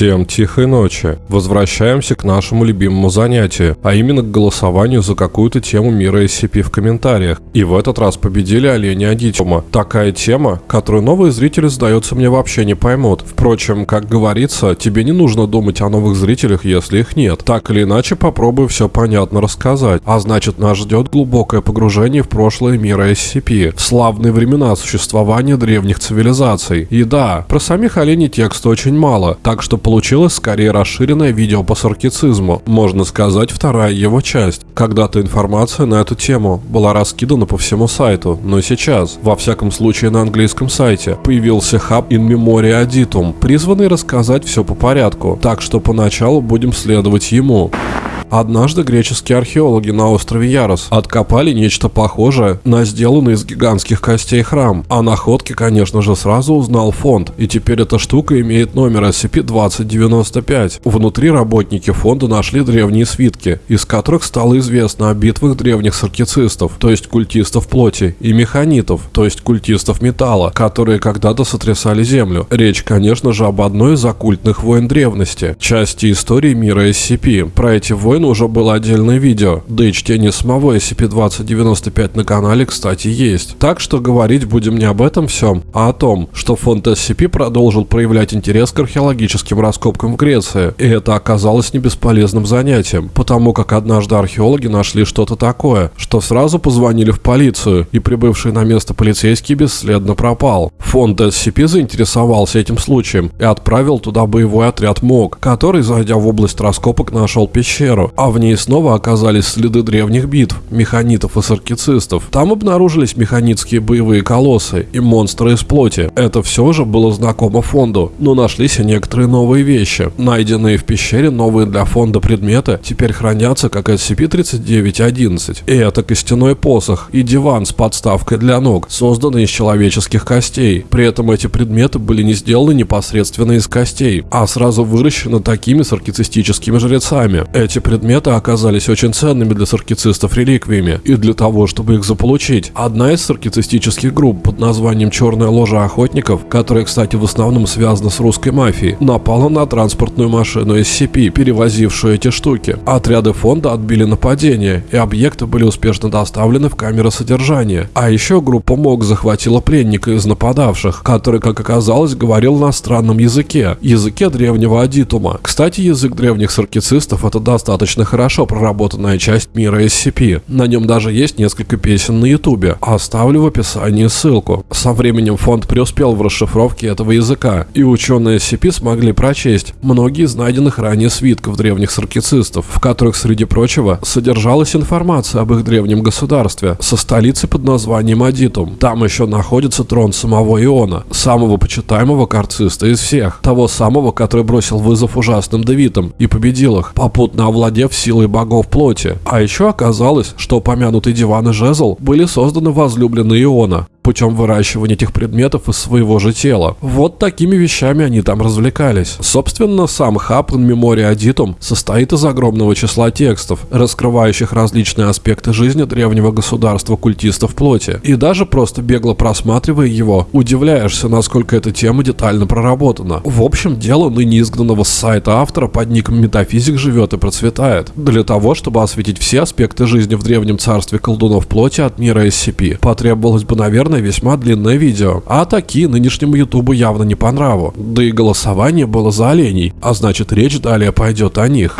Всем тихой ночи. Возвращаемся к нашему любимому занятию, а именно к голосованию за какую-то тему мира SCP в комментариях. И в этот раз победили олени Адитиума. Такая тема, которую новые зрители, сдается мне, вообще не поймут. Впрочем, как говорится, тебе не нужно думать о новых зрителях, если их нет. Так или иначе, попробую все понятно рассказать. А значит, нас ждет глубокое погружение в прошлое мира SCP, в славные времена существования древних цивилизаций. И да, про самих оленей текста очень мало, так что получилось скорее расширенное видео по саркицизму, можно сказать вторая его часть. Когда-то информация на эту тему была раскидана по всему сайту, но сейчас, во всяком случае на английском сайте, появился хаб In Memoria Aditum, призванный рассказать все по порядку, так что поначалу будем следовать ему. Однажды греческие археологи на острове Ярос откопали нечто похожее на сделанный из гигантских костей храм. О находке, конечно же, сразу узнал фонд, и теперь эта штука имеет номер SCP-2095. Внутри работники фонда нашли древние свитки, из которых стало известно о битвах древних саркицистов, то есть культистов плоти, и механитов, то есть культистов металла, которые когда-то сотрясали Землю. Речь, конечно же, об одной из оккультных войн древности, части истории мира SCP. Про эти войны Bitcoin уже было отдельное видео, да и чтение самого SCP-2095 на канале, кстати, есть. Так что говорить будем не об этом всем, а о том, что фонд SCP продолжил проявлять интерес к археологическим раскопкам в Греции, и это оказалось не бесполезным занятием, потому как однажды археологи нашли что-то такое, что сразу позвонили в полицию, и прибывший на место полицейский бесследно пропал. Фонд SCP заинтересовался этим случаем и отправил туда боевой отряд МОГ, который, зайдя в область раскопок, нашел пещеру, а в ней снова оказались следы древних битв, механитов и саркицистов. Там обнаружились механитские боевые колоссы и монстры из плоти. Это все же было знакомо фонду, но нашлись и некоторые новые вещи. Найденные в пещере новые для фонда предметы теперь хранятся как SCP-3911. И это костяной посох и диван с подставкой для ног, созданный из человеческих костей. При этом эти предметы были не сделаны непосредственно из костей, а сразу выращены такими саркицистическими жрецами. Эти предметы предметы оказались очень ценными для саркицистов реликвиями, и для того, чтобы их заполучить, одна из саркицистических групп под названием «Черная ложа охотников», которая, кстати, в основном связана с русской мафией, напала на транспортную машину SCP, перевозившую эти штуки. Отряды фонда отбили нападение, и объекты были успешно доставлены в камеры содержания. А еще группа МОК захватила пленника из нападавших, который, как оказалось, говорил на странном языке, языке древнего Адитума. Кстати, язык древних саркицистов это достаточно достаточно хорошо проработанная часть мира SCP. На нем даже есть несколько песен на ютубе. Оставлю в описании ссылку. Со временем фонд преуспел в расшифровке этого языка, и ученые SCP смогли прочесть многие из найденных ранее свитков древних саркицистов, в которых, среди прочего, содержалась информация об их древнем государстве со столицей под названием Адитум. Там еще находится трон самого Иона, самого почитаемого карциста из всех, того самого, который бросил вызов ужасным Давитам и победил их, попутно овладев овладев силой богов плоти. А еще оказалось, что упомянутый диван и жезл были созданы возлюбленные Иона, путем выращивания этих предметов из своего же тела. Вот такими вещами они там развлекались. Собственно, сам хаб in Memoria Aditum состоит из огромного числа текстов, раскрывающих различные аспекты жизни древнего государства культистов плоти. И даже просто бегло просматривая его, удивляешься, насколько эта тема детально проработана. В общем, дело ныне изгнанного с сайта автора под ником Метафизик живет и процветает. Для того, чтобы осветить все аспекты жизни в древнем царстве колдунов плоти от мира SCP, потребовалось бы, наверное, наверное, весьма длинное видео. А такие нынешнему ютубу явно не по нраву. Да и голосование было за оленей, а значит речь далее пойдет о них.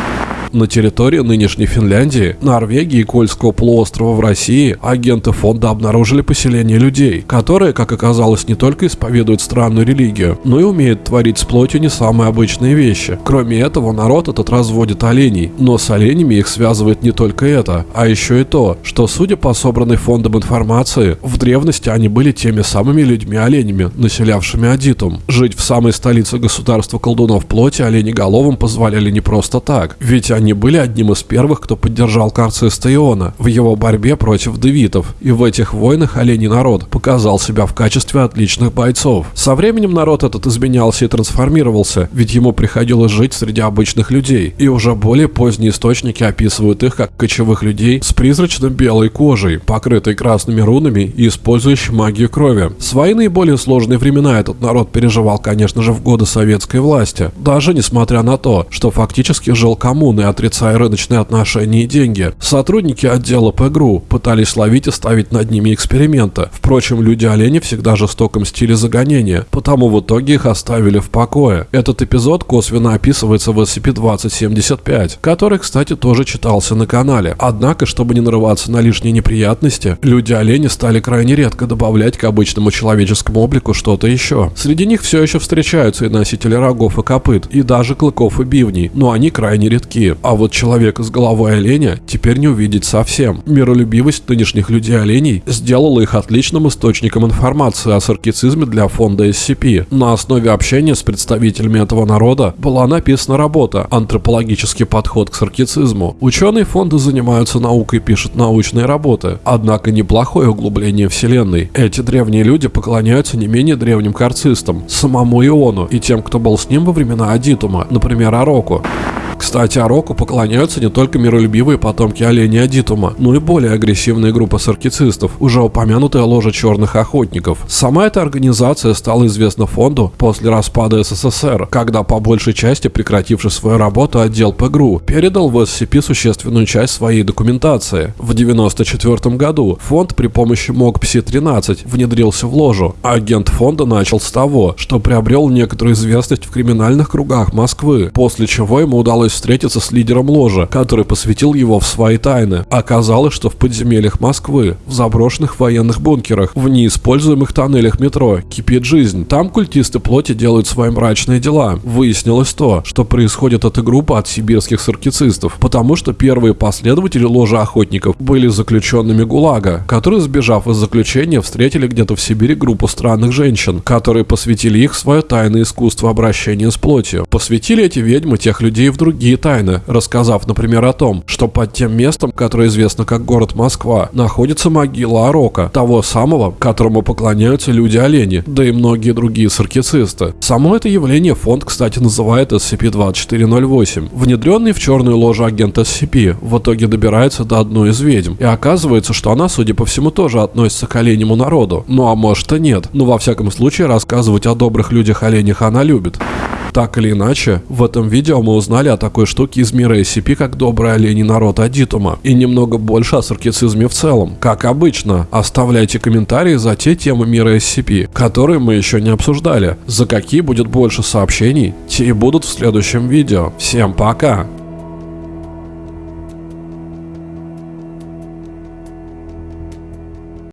На территории нынешней Финляндии, Норвегии и Кольского полуострова в России агенты фонда обнаружили поселение людей, которые, как оказалось, не только исповедуют странную религию, но и умеют творить с плотью не самые обычные вещи. Кроме этого, народ этот разводит оленей, но с оленями их связывает не только это, а еще и то, что, судя по собранной фондом информации, в древности они были теми самыми людьми-оленями, населявшими Адитум. Жить в самой столице государства колдунов плоти оленеголовым позволяли не просто так, ведь они были одним из первых, кто поддержал Карциста Иона в его борьбе против девитов, и в этих войнах оленей народ показал себя в качестве отличных бойцов. Со временем народ этот изменялся и трансформировался, ведь ему приходилось жить среди обычных людей, и уже более поздние источники описывают их как кочевых людей с призрачно-белой кожей, покрытой красными рунами и использующих магию крови. Свои наиболее сложные времена этот народ переживал, конечно же, в годы советской власти, даже несмотря на то, что фактически жил коммуной, отрицая рыночные отношения и деньги. Сотрудники отдела ПГРУ пытались ловить и ставить над ними эксперименты. Впрочем, люди-олени всегда жестоком стиле загонения, потому в итоге их оставили в покое. Этот эпизод косвенно описывается в SCP-2075, который, кстати, тоже читался на канале. Однако, чтобы не нарываться на лишние неприятности, люди-олени стали крайне редко добавлять к обычному человеческому облику что-то еще. Среди них все еще встречаются и носители рогов и копыт, и даже клыков и бивней, но они крайне редки. А вот человека с головой оленя теперь не увидеть совсем. Миролюбивость нынешних людей-оленей сделала их отличным источником информации о саркицизме для фонда SCP. На основе общения с представителями этого народа была написана работа «Антропологический подход к саркицизму». Ученые фонда занимаются наукой и пишут научные работы, однако неплохое углубление Вселенной. Эти древние люди поклоняются не менее древним карцистам, самому Иону и тем, кто был с ним во времена Адитума, например, Ароку. Кстати, Ароку поклоняются не только миролюбивые потомки оленя Адитума, но и более агрессивная группа саркицистов, уже упомянутая ложа черных охотников. Сама эта организация стала известна фонду после распада СССР, когда по большей части прекративший свою работу отдел ПГРУ передал в SCP существенную часть своей документации. В 1994 году фонд при помощи МОГ-ПСИ-13 внедрился в ложу. Агент фонда начал с того, что приобрел некоторую известность в криминальных кругах Москвы, после чего ему удалось удалось встретиться с лидером ложа, который посвятил его в свои тайны. Оказалось, что в подземельях Москвы, в заброшенных военных бункерах, в неиспользуемых тоннелях метро кипит жизнь. Там культисты плоти делают свои мрачные дела. Выяснилось то, что происходит эта группа от сибирских саркицистов, потому что первые последователи ложа охотников были заключенными ГУЛАГа, которые, сбежав из заключения, встретили где-то в Сибири группу странных женщин, которые посвятили их свое тайное искусство обращения с плотью. Посвятили эти ведьмы тех людей в другие другие тайны, рассказав, например, о том, что под тем местом, которое известно как город Москва, находится могила Арока, того самого, которому поклоняются люди-олени, да и многие другие саркицисты. Само это явление фонд, кстати, называет SCP-2408. Внедренный в черную ложу агент SCP в итоге добирается до одной из ведьм, и оказывается, что она, судя по всему, тоже относится к оленему народу. Ну а может и нет. Но во всяком случае рассказывать о добрых людях-оленях она любит. Так или иначе, в этом видео мы узнали о такой штуке из мира SCP, как добрый оленей народ Адитума, и немного больше о саркицизме в целом. Как обычно, оставляйте комментарии за те темы мира SCP, которые мы еще не обсуждали. За какие будет больше сообщений, те и будут в следующем видео. Всем пока!